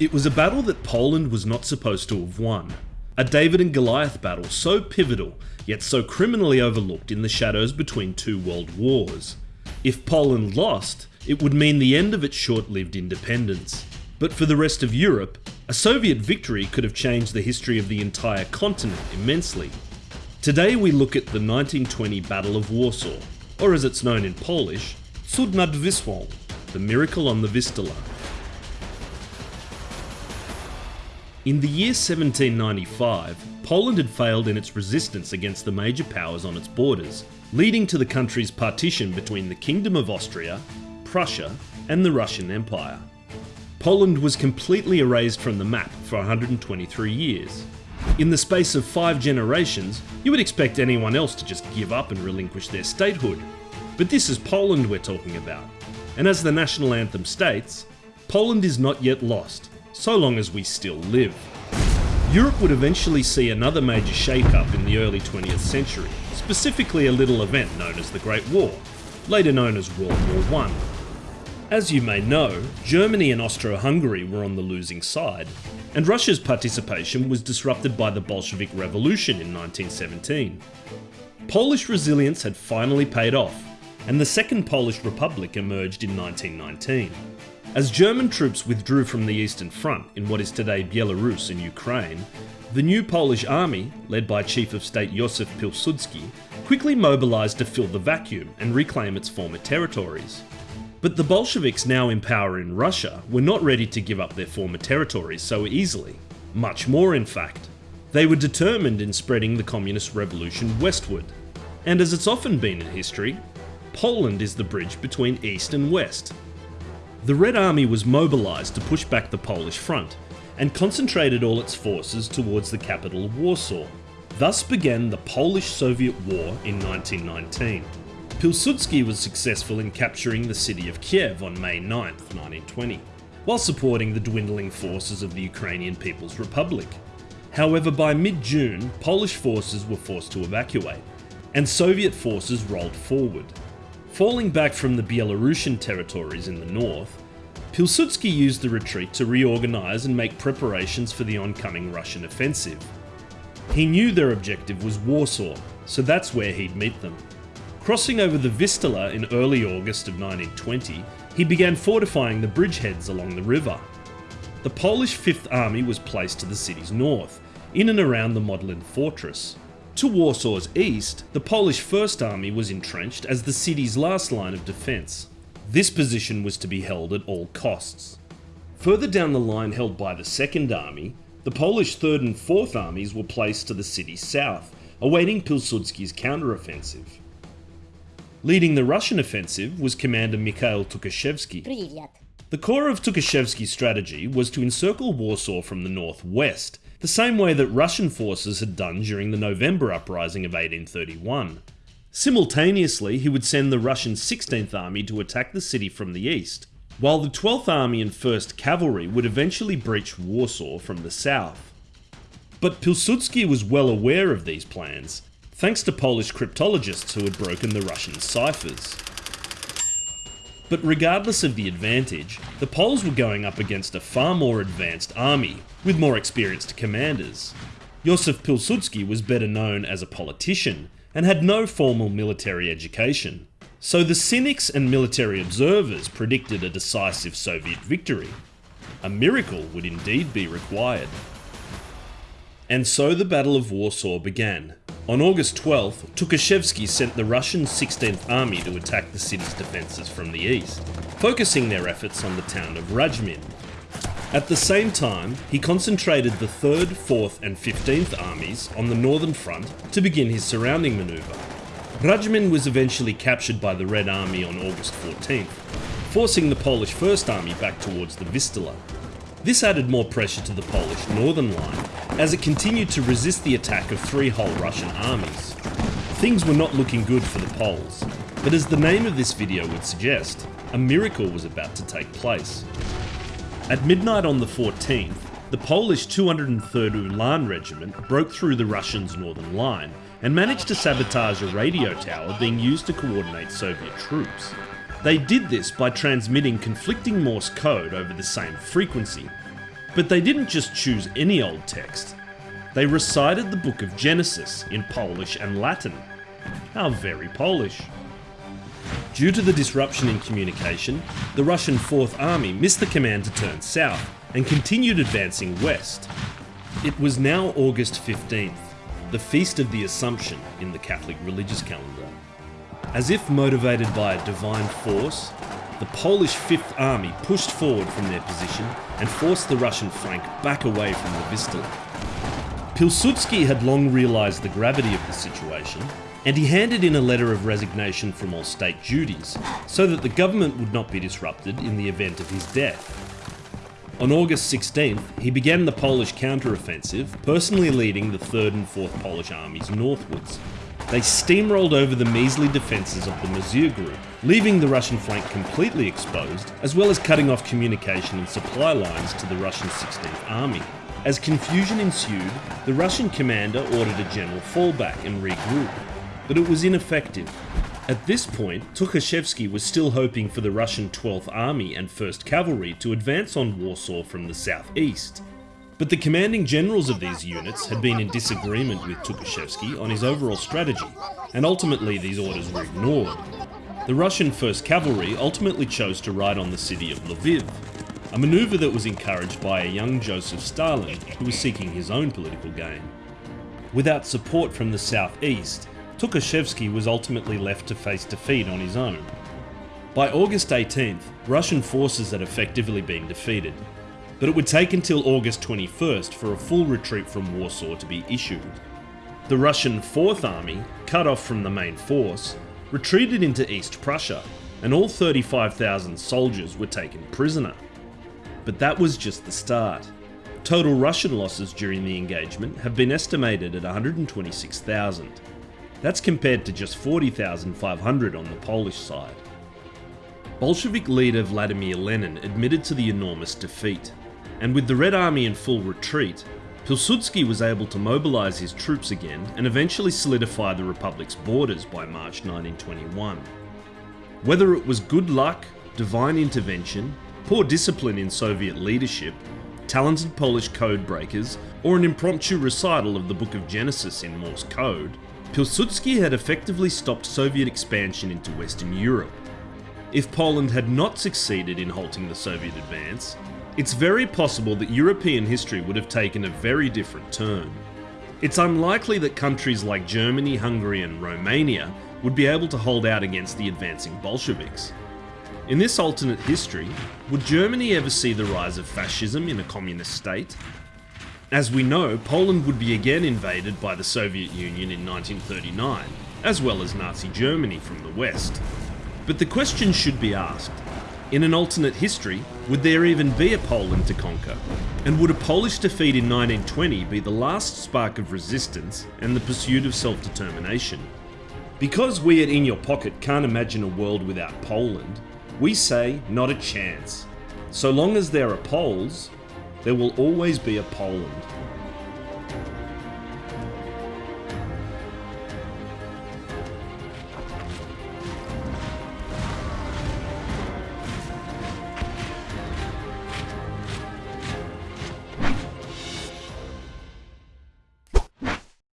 It was a battle that Poland was not supposed to have won. A David and Goliath battle so pivotal, yet so criminally overlooked in the shadows between two world wars. If Poland lost, it would mean the end of its short lived independence. But for the rest of Europe, a Soviet victory could have changed the history of the entire continent immensely. Today we look at the 1920 Battle of Warsaw, or as it's known in Polish, Cud nad Wisłą, the miracle on the Vistula. In the year 1795, Poland had failed in its resistance against the major powers on its borders, leading to the country's partition between the Kingdom of Austria, Prussia, and the Russian Empire. Poland was completely erased from the map for 123 years. In the space of five generations, you would expect anyone else to just give up and relinquish their statehood. But this is Poland we're talking about. And as the national anthem states, Poland is not yet lost, so long as we still live. Europe would eventually see another major shake-up in the early 20th century, specifically a little event known as the Great War, later known as World War I. As you may know, Germany and Austro-Hungary were on the losing side, and Russia's participation was disrupted by the Bolshevik Revolution in 1917. Polish resilience had finally paid off, and the Second Polish Republic emerged in 1919. As German troops withdrew from the Eastern Front in what is today Belarus and Ukraine, the new Polish army, led by Chief of State Josef Pilsudski, quickly mobilised to fill the vacuum and reclaim its former territories. But the Bolsheviks now in power in Russia were not ready to give up their former territories so easily. Much more in fact. They were determined in spreading the communist revolution westward. And as it's often been in history, Poland is the bridge between east and west. The Red Army was mobilised to push back the Polish front, and concentrated all its forces towards the capital Warsaw. Thus began the Polish-Soviet War in 1919. Pilsudski was successful in capturing the city of Kiev on May 9, 1920, while supporting the dwindling forces of the Ukrainian People's Republic. However, by mid-June, Polish forces were forced to evacuate, and Soviet forces rolled forward. Falling back from the Belarusian territories in the north, Pilsudski used the retreat to reorganise and make preparations for the oncoming Russian offensive. He knew their objective was Warsaw, so that's where he'd meet them. Crossing over the Vistula in early August of 1920, he began fortifying the bridgeheads along the river. The Polish Fifth Army was placed to the city's north, in and around the Modlin fortress. To Warsaw's east, the Polish First Army was entrenched as the city's last line of defence. This position was to be held at all costs. Further down the line held by the Second Army, the Polish Third and Fourth Armies were placed to the city's south, awaiting Pilsudski's counter-offensive. Leading the Russian offensive was Commander Mikhail Tukhachevsky. The core of Tukhachevsky's strategy was to encircle Warsaw from the northwest, the same way that Russian forces had done during the November uprising of 1831. Simultaneously, he would send the Russian 16th Army to attack the city from the east, while the 12th Army and 1st Cavalry would eventually breach Warsaw from the south. But Pilsudski was well aware of these plans, thanks to Polish cryptologists who had broken the Russian ciphers. But regardless of the advantage, the Poles were going up against a far more advanced army, with more experienced commanders. Josef Pilsudski was better known as a politician, and had no formal military education. So the cynics and military observers predicted a decisive Soviet victory. A miracle would indeed be required. And so the Battle of Warsaw began, on August 12th, Tukhachevsky sent the Russian 16th Army to attack the city's defences from the east, focusing their efforts on the town of Radzymin. At the same time, he concentrated the 3rd, 4th and 15th armies on the northern front to begin his surrounding manoeuvre. Radzymin was eventually captured by the Red Army on August 14th, forcing the Polish First Army back towards the Vistula. This added more pressure to the Polish northern line, as it continued to resist the attack of three whole Russian armies. Things were not looking good for the Poles, but as the name of this video would suggest, a miracle was about to take place. At midnight on the 14th, the Polish 203rd Ulan Regiment broke through the Russians' northern line and managed to sabotage a radio tower being used to coordinate Soviet troops. They did this by transmitting conflicting Morse code over the same frequency. But they didn't just choose any old text. They recited the book of Genesis in Polish and Latin. How very Polish. Due to the disruption in communication, the Russian Fourth Army missed the command to turn south and continued advancing west. It was now August 15th, the Feast of the Assumption in the Catholic religious calendar. As if motivated by a divine force, the Polish Fifth Army pushed forward from their position and forced the Russian flank back away from the Vistula. Pilsudski had long realised the gravity of the situation, and he handed in a letter of resignation from all state duties, so that the government would not be disrupted in the event of his death. On August 16th, he began the Polish counter-offensive, personally leading the 3rd and 4th Polish armies northwards. They steamrolled over the measly defences of the Mozyr group, leaving the Russian flank completely exposed, as well as cutting off communication and supply lines to the Russian 16th Army. As confusion ensued, the Russian commander ordered a general fallback and regroup, but it was ineffective. At this point, Tukhachevsky was still hoping for the Russian 12th Army and 1st Cavalry to advance on Warsaw from the southeast. But the commanding generals of these units had been in disagreement with Tukhachevsky on his overall strategy, and ultimately these orders were ignored. The Russian 1st Cavalry ultimately chose to ride on the city of Lviv, a manoeuvre that was encouraged by a young Joseph Stalin who was seeking his own political gain. Without support from the southeast, Tukhachevsky was ultimately left to face defeat on his own. By August 18th, Russian forces had effectively been defeated, but it would take until August 21st for a full retreat from Warsaw to be issued. The Russian 4th Army, cut off from the main force, retreated into East Prussia, and all 35,000 soldiers were taken prisoner. But that was just the start. Total Russian losses during the engagement have been estimated at 126,000. That's compared to just 40,500 on the Polish side. Bolshevik leader Vladimir Lenin admitted to the enormous defeat, and with the Red Army in full retreat, Pilsudski was able to mobilise his troops again and eventually solidify the Republic's borders by March 1921. Whether it was good luck, divine intervention, poor discipline in Soviet leadership, talented Polish code breakers, or an impromptu recital of the Book of Genesis in Morse code, Pilsudski had effectively stopped Soviet expansion into Western Europe. If Poland had not succeeded in halting the Soviet advance, it's very possible that European history would have taken a very different turn. It's unlikely that countries like Germany, Hungary and Romania would be able to hold out against the advancing Bolsheviks. In this alternate history, would Germany ever see the rise of fascism in a communist state? As we know, Poland would be again invaded by the Soviet Union in 1939, as well as Nazi Germany from the west. But the question should be asked, in an alternate history, would there even be a Poland to conquer? And would a Polish defeat in 1920 be the last spark of resistance and the pursuit of self-determination? Because we at In Your Pocket can't imagine a world without Poland, we say not a chance. So long as there are Poles, there will always be a Poland.